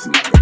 This nigga.